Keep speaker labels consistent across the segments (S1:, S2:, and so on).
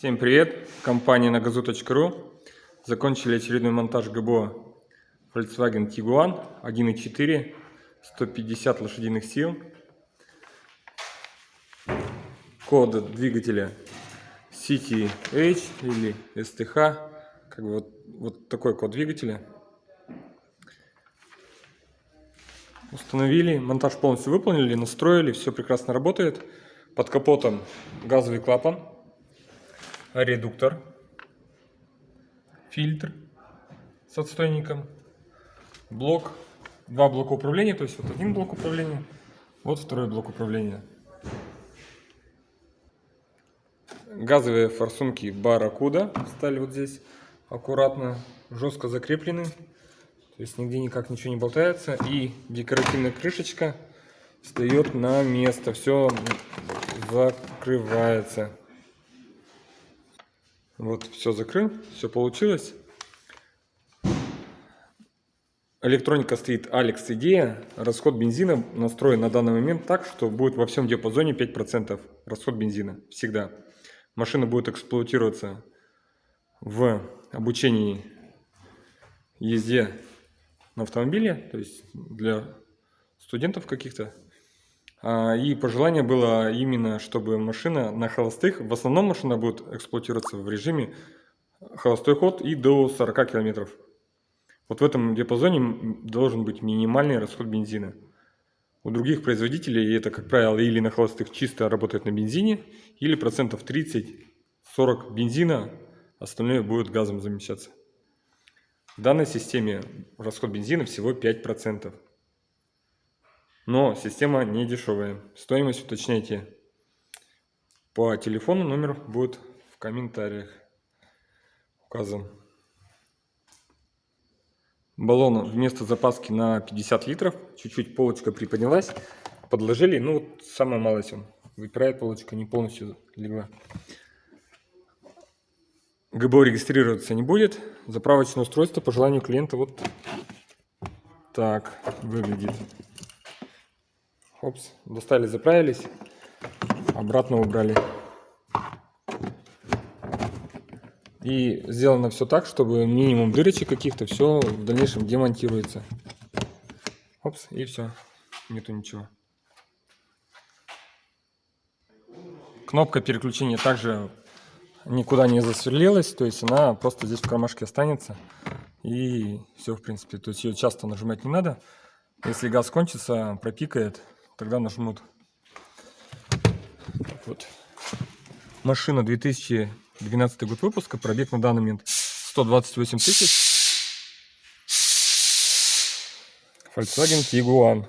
S1: Всем привет! Компания на газу.ру Закончили очередной монтаж ГБО Volkswagen Tiguan 1.4 150 лошадиных сил. Код двигателя CTH или STH как бы вот, вот такой код двигателя. Установили, монтаж полностью выполнили, настроили, все прекрасно работает. Под капотом газовый клапан, редуктор, фильтр с отстойником, блок, два блока управления, то есть вот один блок управления, вот второй блок управления. Газовые форсунки Барракуда стали вот здесь аккуратно, жестко закреплены. То есть нигде никак ничего не болтается. И декоративная крышечка встает на место. Все закрывается. Вот, все закрыл, все получилось. Электроника стоит Alex Идея. Расход бензина настроен на данный момент так, что будет во всем диапазоне 5% расход бензина. Всегда. Машина будет эксплуатироваться в обучении езде на автомобиле, то есть для студентов каких-то. А, и пожелание было именно, чтобы машина на холостых, в основном машина будет эксплуатироваться в режиме холостой ход и до 40 километров. Вот в этом диапазоне должен быть минимальный расход бензина. У других производителей это, как правило, или на холостых чисто работает на бензине, или процентов 30-40 бензина, остальное будет газом замещаться. В данной системе расход бензина всего 5%. Но система не дешевая. Стоимость уточняйте по телефону, номер будет в комментариях указан. Баллон вместо запаски на 50 литров. Чуть-чуть полочка приподнялась. Подложили, ну вот самая малость он. Выпирает полочка, не полностью легла. ГБО регистрироваться не будет. Заправочное устройство по желанию клиента вот так выглядит. Опс, достали, заправились, обратно убрали. И сделано все так, чтобы минимум дырочек каких-то, все в дальнейшем демонтируется. Опс, и все, нету ничего. Кнопка переключения также никуда не засверлилась, то есть она просто здесь в кармашке останется. И все, в принципе, то есть ее часто нажимать не надо. Если газ кончится, пропикает, тогда нажмут. Вот. Машина 2012 год выпуска, пробег на данный момент 128 тысяч. Volkswagen Tiguan.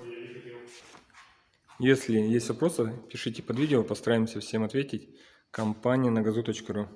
S1: Если есть вопросы, пишите под видео, постараемся всем ответить компания на газу.ру.